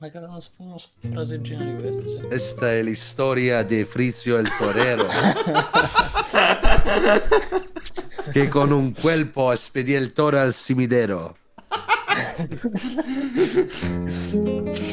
una, una, una fraseggina di questa. Cioè. Questa è l'istoria di Frizio il Torero. che con un colpo spedì il toro al cimitero.